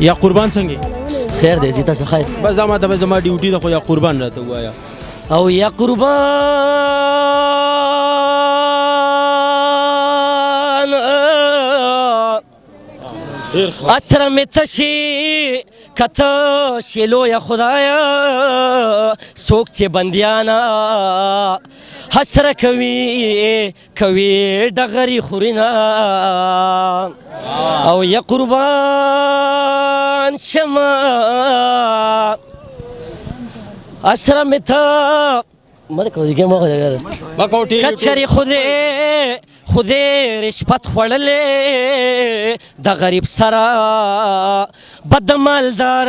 یا قربان څنګه خیر دی زیاته څه خیر بس دا ما ته زما ډیوټي ده خو یا قربان راته وایا او یا قربان اسره می تشي کته شلو یا خدایا سوک چې بندیانا حسره کوي کوي ډغري خورينا او یا قربان شما اسره متا مده کوي کې مو غوړل ما کوټي کچري خوده خوده رشپت خړلې د غریب سره بدمالدار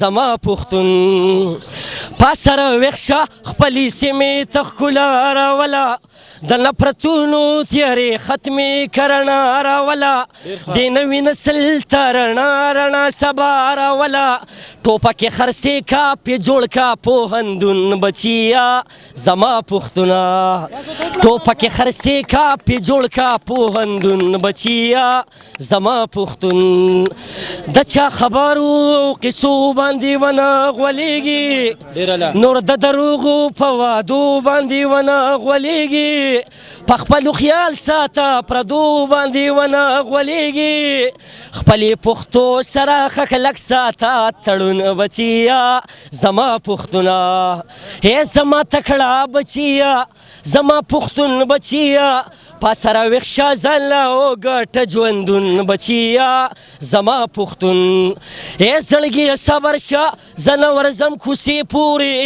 زما پښتون په سر ویښ شه خپلې سیمې ته ښکلا راوله د نفرتونو تیارې ختمې که رڼا راوله د نوي نسل ته رڼا رڼا سبا راوله ټوپکې خرڅې کا پې جوړ کا پوهندون بچیا زما پښتونه ټوپکې خرڅې کا پې جوړ کا پوهندون بچیا زما پښتون د چا خبرو قصو باندې ونه غولېږي نور د دروغو په وادو باندې ونه غولېږي په خپل خیال ساته پردو باندې ونه غولېږي خپل پښتو سره خکلک ساته تړون بچیا زما پښتونه هي زما تکړه بچیا زما پښتون بچیا په سره ویښ شه ځله وګټه ژوندون بچیا زما پښتون ای زړګیه صبر شه زه نه ورځم کوڅې پورې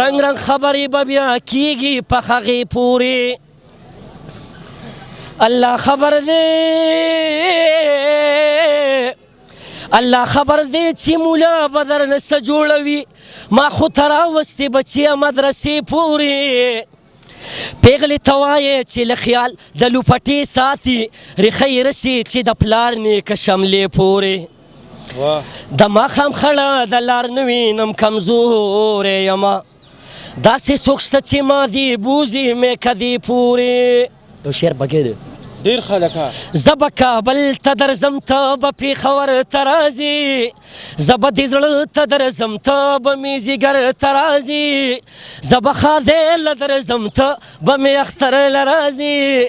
رنګ رنګ خبرې به بیا کیږي په هغې پورې الله خبر دی الله خبر دی چې مولا به درنه څه جوړوي ما خو ته راوستې بچیه مدرسې پورې پیغلې ته وایې چې له خیال د لوپټې ساتي ریښه یې رسي چې د پلار نیکه شملې پورې د ماښام خړه د لار نه وینم کمزوری یمه داسې څوک شته چې ما دې بوځي مې که دې پورې یو شعر پکې دی ډیر خلکا زب کابل ته درزم ته به پیښور ته راځي زب د زړه ته درزم ته به می زیګر ته راځي زب خادل درزم ته به می اختر لرازي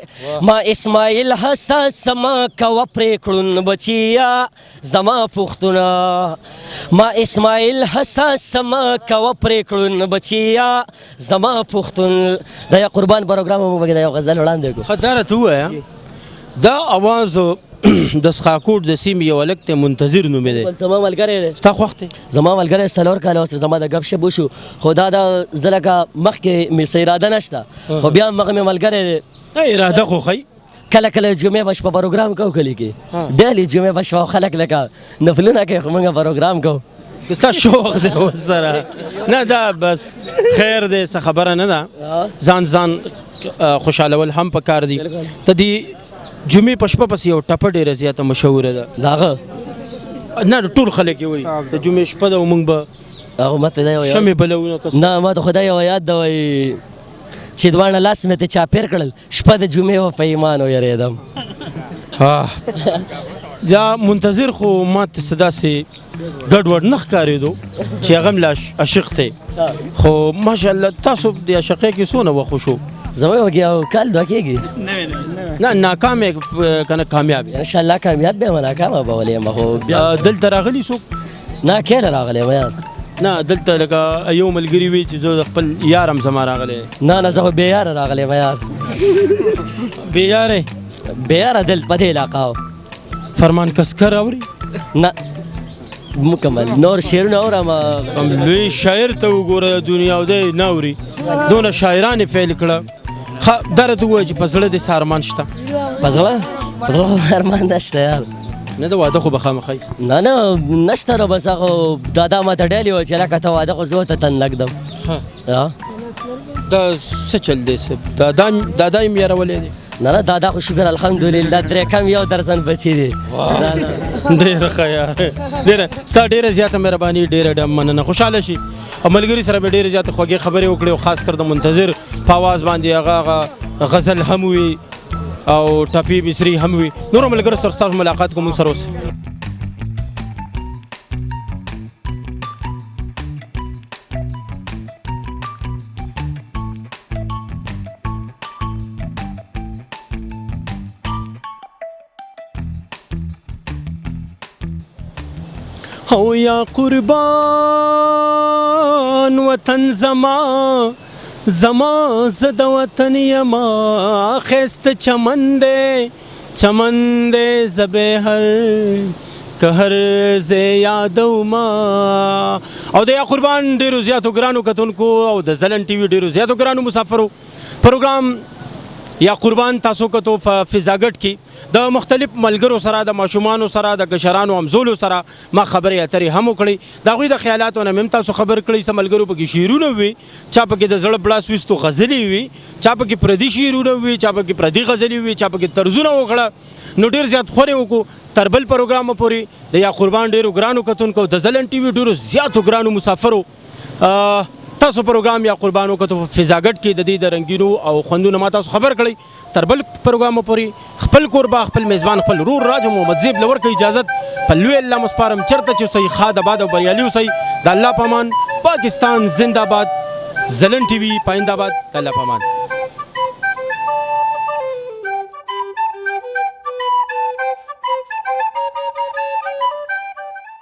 ما اسماعیل حساس ما کو پرې کړون بچیا زما پوښتنه ما اسماعیل حساس سم کاوه پریکړون بچیا زما پوښتن د یا قربان پروګرام مو بګی د یو غزل وړاندې کو خداره ته وایا دا اواز د سخاکوټ د سیم یو لک ته منتظر نومې دی زما ملګری دی تا خوښ دی زما ملګری سلور کاله وسره زما د غب شپ وشو خو دا د زلکه مخکې مې سیراده نشته خو بیا مغه مې ملګری دی اراده خو خی کله کله جمعې بش په پروګرام کو کلی کې ډېلی جمعې بش او خلک لکه نفلونه کوي خو موږ پروګرام کو دستا شوق دی وسره نه دا بس خیر دی څه خبره نه ده ځان ځان خوشالول هم پکار دي ته دی جمعې پښپ پس یو ټپ ډېر زیاته مشهور ده داغه نه ټول خلک وي د جمعې شپه د ومنګ به هغه ماته دا یو شمه بلونه کس نه ماته خدای یو یاد دا وای چې دوانه لاس مې ته چاپیر کړل شپه د جمعې و په ایمان و یریدم ها دا منتظر خو ماته صدا سي ګډ وډ نخ کاریدو چې هغه لاش عاشق ته خو ماشاءالله تاسو د عاشقې کې سونه و خوشو زما یو کې او کال دوه کېږي نه ناکام کنه کامیاب ان شاء الله کامیاب به ولا کامیاب ولې ما خو دلته راغلی څوک نه کله راغلی و یار نه دلته لکه یو ملګری وی چې زه خپل یارم زما راغلی نه نه زه به یار راغلی و یار به یار به یار دل په دې علاقه فرمان کسکر اوري نه مکمل نور شعرونه اورم لوی شاعر ته وګوره دنیا او دی نه اوري دونه شاعرانه فعل کړه خا درد وای چې په زړه دې سارمان شته په زړه په زړه ارمان نشته یار نه دا واده خو به خامخای نه نه نشته را بس هغه دا دا ما ته ډېلی و چې لکه ته واده خو زه ته تن لګدم ها دا څه چل دی سب دا دا دا دا یې یارولې دی نه نه دا دا خو شکر الحمدلله درې کم یو درزن بچی دی ډېر ښه یار ډېر ستا ډېر زیاته مهرباني ډېر ډېر مننه خوشاله شي او ملګری سره به ډېر زیات خوږې خبرې وکړې او خاص کر د منتظر په आवाज باندې هغه غزل هم وي او ټپي مصری هم وي نور ملګرو سره تاسو ملاقات کوم سره اوس او یا قربان وطن زما زما زه د وطن یم ښایسته چمن دی چمن دی زه به هر که هر زه یادوم او د یا قربان ډېرو زیاتو ګرانو کتونکو او د ځلن ټي وي ډېرو زیاتو ګرانو مسافرو پروګرام یا قربان تاسو کتو په فزاګټ کې د مختلف ملګرو سره د ماشومان سره د کشرانو همزولو سره ما خبرې اترې هم وکړې دا غوي د خیالاتو نه مم تاسو خبر کړی سم ملګرو په کې شیرونه وي چا په کې د زړه بلا سوستو غزلې وي چا په کې پردي شیرونه وي چا په کې پردي غزلې وي چا په کې طرزونه وکړه نو ډیر زیات خوري وکړو تربل پروګرام پوري د یا قربان ډیرو ګرانو کتونکو د زلن ټي وي ډیرو زیاتو ګرانو مسافرو تاسو پروګرام یا قربان وکړو په فزاګټ کې د دې د رنگینو او خوندونو ما تاسو خبر کړی تر بل پروګرام پورې خپل کوربه خپل میزبان خپل رور راج محمد زیب لور کې اجازه په لوی الله مسپارم چرته چې صحیح خاد آباد او بریالي اوسئ د الله پامان پاکستان زنده باد زلن ټي وي پاینده آباد د الله پامان